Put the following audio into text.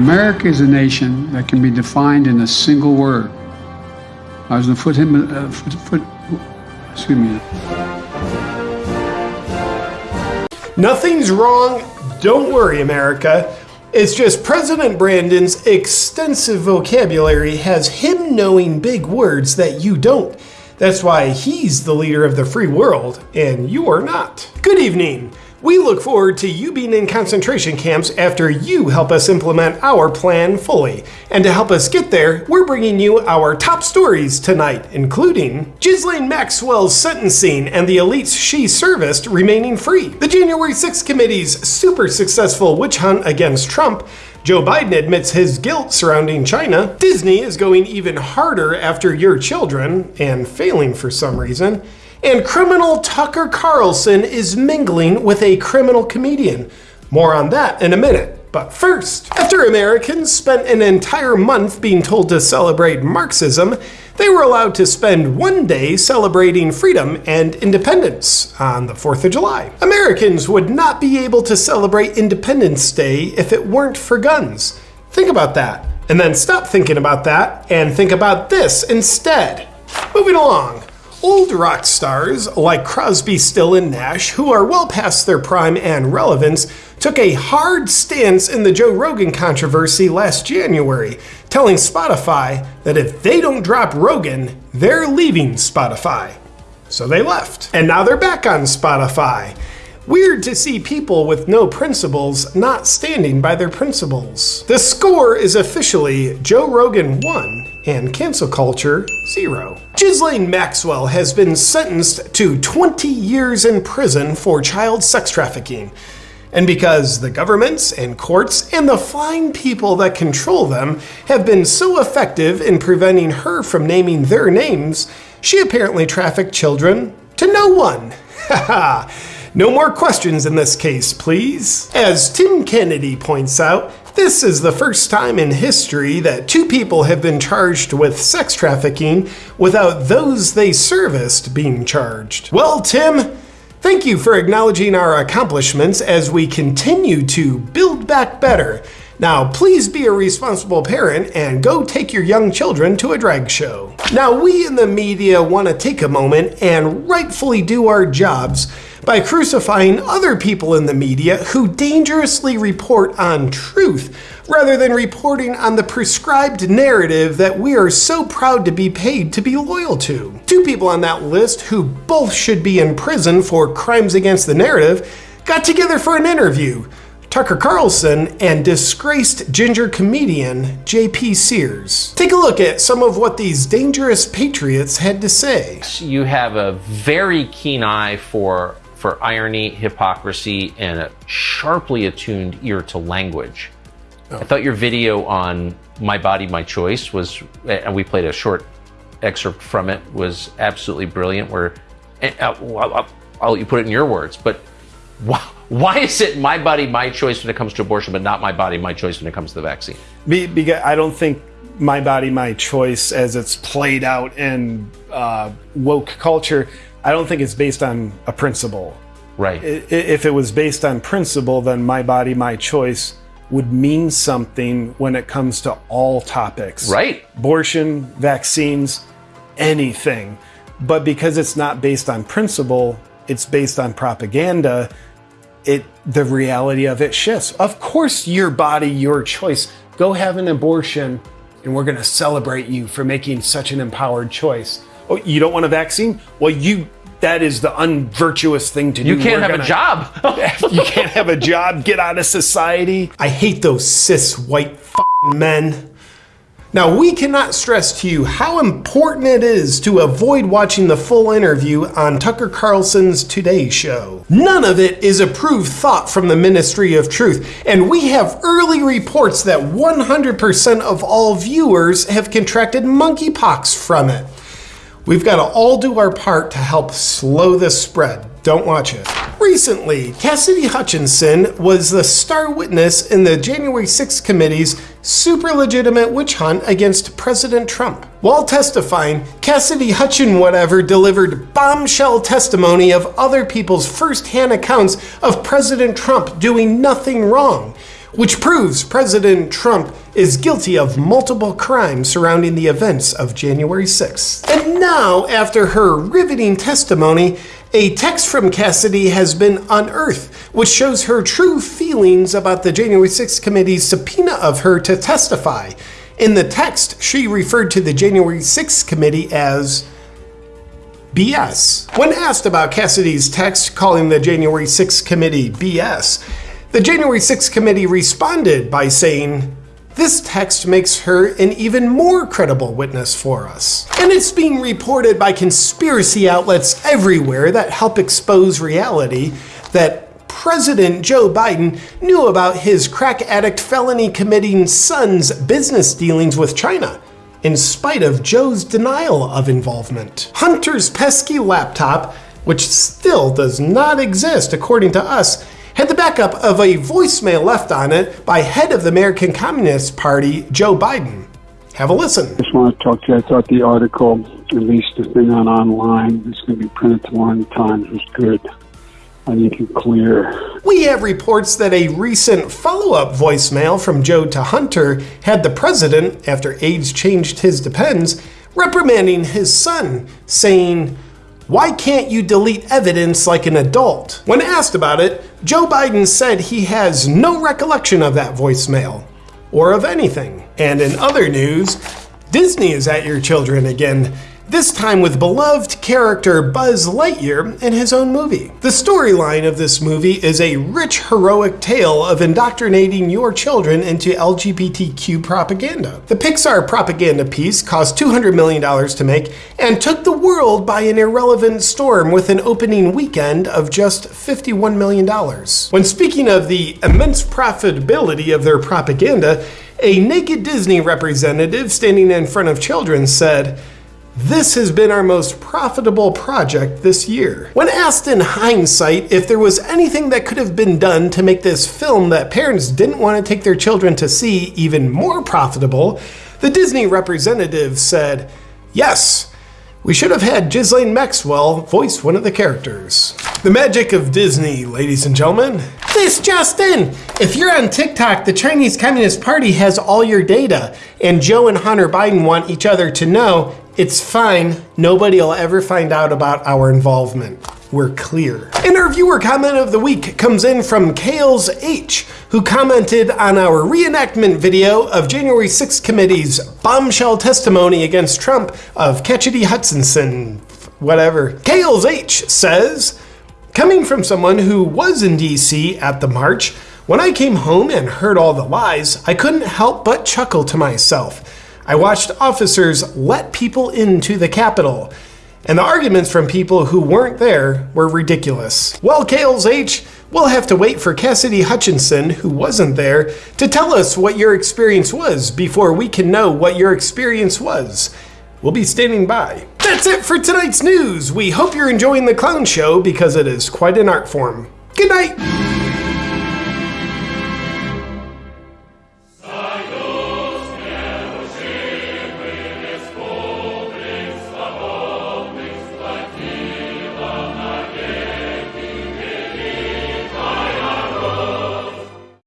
America is a nation that can be defined in a single word. I was going to put him, uh, foot, foot, excuse me. Nothing's wrong. Don't worry, America. It's just President Brandon's extensive vocabulary has him knowing big words that you don't. That's why he's the leader of the free world, and you are not. Good evening. We look forward to you being in concentration camps after you help us implement our plan fully. And to help us get there, we're bringing you our top stories tonight, including Ghislaine Maxwell's sentencing and the elites she serviced remaining free, the January 6th committee's super successful witch hunt against Trump, Joe Biden admits his guilt surrounding China, Disney is going even harder after your children, and failing for some reason, and criminal Tucker Carlson is mingling with a criminal comedian. More on that in a minute. But first, after Americans spent an entire month being told to celebrate Marxism, they were allowed to spend one day celebrating freedom and independence on the 4th of July. Americans would not be able to celebrate Independence Day if it weren't for guns. Think about that. And then stop thinking about that and think about this instead. Moving along. Old rock stars like Crosby, Stills, and Nash, who are well past their prime and relevance, took a hard stance in the Joe Rogan controversy last January, telling Spotify that if they don't drop Rogan, they're leaving Spotify. So they left. And now they're back on Spotify. Weird to see people with no principles not standing by their principles. The score is officially Joe Rogan 1 and cancel culture 0. Ghislaine Maxwell has been sentenced to 20 years in prison for child sex trafficking. And because the governments and courts and the fine people that control them have been so effective in preventing her from naming their names, she apparently trafficked children to no one. Haha. No more questions in this case, please. As Tim Kennedy points out, this is the first time in history that two people have been charged with sex trafficking without those they serviced being charged. Well, Tim, thank you for acknowledging our accomplishments as we continue to build back better. Now, please be a responsible parent and go take your young children to a drag show. Now, we in the media want to take a moment and rightfully do our jobs by crucifying other people in the media who dangerously report on truth rather than reporting on the prescribed narrative that we are so proud to be paid to be loyal to. Two people on that list who both should be in prison for crimes against the narrative got together for an interview. Tucker Carlson and disgraced ginger comedian JP Sears. Take a look at some of what these dangerous patriots had to say. You have a very keen eye for for irony, hypocrisy, and a sharply attuned ear to language. Oh. I thought your video on My Body, My Choice was, and we played a short excerpt from it, was absolutely brilliant. Where, uh, I'll, I'll, let you put it in your words, but why, why is it my body, my choice when it comes to abortion, but not my body, my choice when it comes to the vaccine? Because I don't think my body, my choice, as it's played out in uh, woke culture, I don't think it's based on a principle. Right. If it was based on principle, then my body, my choice would mean something when it comes to all topics. Right. Abortion, vaccines, anything. But because it's not based on principle, it's based on propaganda, it the reality of it shifts. Of course your body, your choice. Go have an abortion and we're going to celebrate you for making such an empowered choice. Oh, you don't want a vaccine? Well, you that is the unvirtuous thing to do. You can't We're have gonna, a job. you can't have a job. Get out of society. I hate those cis white men. Now, we cannot stress to you how important it is to avoid watching the full interview on Tucker Carlson's Today Show. None of it is approved thought from the Ministry of Truth, and we have early reports that 100% of all viewers have contracted monkeypox from it. We've got to all do our part to help slow this spread. Don't watch it. Recently, Cassidy Hutchinson was the star witness in the January 6th committee's super legitimate witch hunt against President Trump. While testifying, Cassidy Hutchin whatever delivered bombshell testimony of other people's first-hand accounts of President Trump doing nothing wrong which proves President Trump is guilty of multiple crimes surrounding the events of January 6th. And now, after her riveting testimony, a text from Cassidy has been unearthed, which shows her true feelings about the January 6th committee's subpoena of her to testify. In the text, she referred to the January 6th committee as BS. When asked about Cassidy's text calling the January 6th committee BS, the January 6th committee responded by saying, this text makes her an even more credible witness for us. And it's being reported by conspiracy outlets everywhere that help expose reality that President Joe Biden knew about his crack addict felony committing son's business dealings with China in spite of Joe's denial of involvement. Hunter's pesky laptop, which still does not exist according to us, had the backup of a voicemail left on it by head of the American Communist Party, Joe Biden. Have a listen. I just want to talk to you. I thought the article, at least the thing on online, it's going to be printed tomorrow in the Times, was good. I think it's clear. We have reports that a recent follow up voicemail from Joe to Hunter had the president, after aides changed his depends, reprimanding his son, saying, Why can't you delete evidence like an adult? When asked about it, Joe Biden said he has no recollection of that voicemail, or of anything. And in other news, Disney is at your children again this time with beloved character Buzz Lightyear in his own movie. The storyline of this movie is a rich, heroic tale of indoctrinating your children into LGBTQ propaganda. The Pixar propaganda piece cost $200 million to make and took the world by an irrelevant storm with an opening weekend of just $51 million. When speaking of the immense profitability of their propaganda, a naked Disney representative standing in front of children said, this has been our most profitable project this year. When asked in hindsight if there was anything that could have been done to make this film that parents didn't want to take their children to see even more profitable, the Disney representative said, Yes, we should have had Ghislaine Maxwell voice one of the characters. The magic of Disney, ladies and gentlemen. This Justin! If you're on TikTok, the Chinese Communist Party has all your data, and Joe and Hunter Biden want each other to know it's fine. Nobody will ever find out about our involvement. We're clear. And our viewer comment of the week comes in from Kales H, who commented on our reenactment video of January 6th committee's bombshell testimony against Trump of Ketchity Hutchinson, whatever. Kales H says, coming from someone who was in DC at the march, when I came home and heard all the lies, I couldn't help but chuckle to myself. I watched officers let people into the Capitol, and the arguments from people who weren't there were ridiculous. Well, Kales H, we'll have to wait for Cassidy Hutchinson, who wasn't there, to tell us what your experience was before we can know what your experience was. We'll be standing by. That's it for tonight's news. We hope you're enjoying the clown show because it is quite an art form. Good night.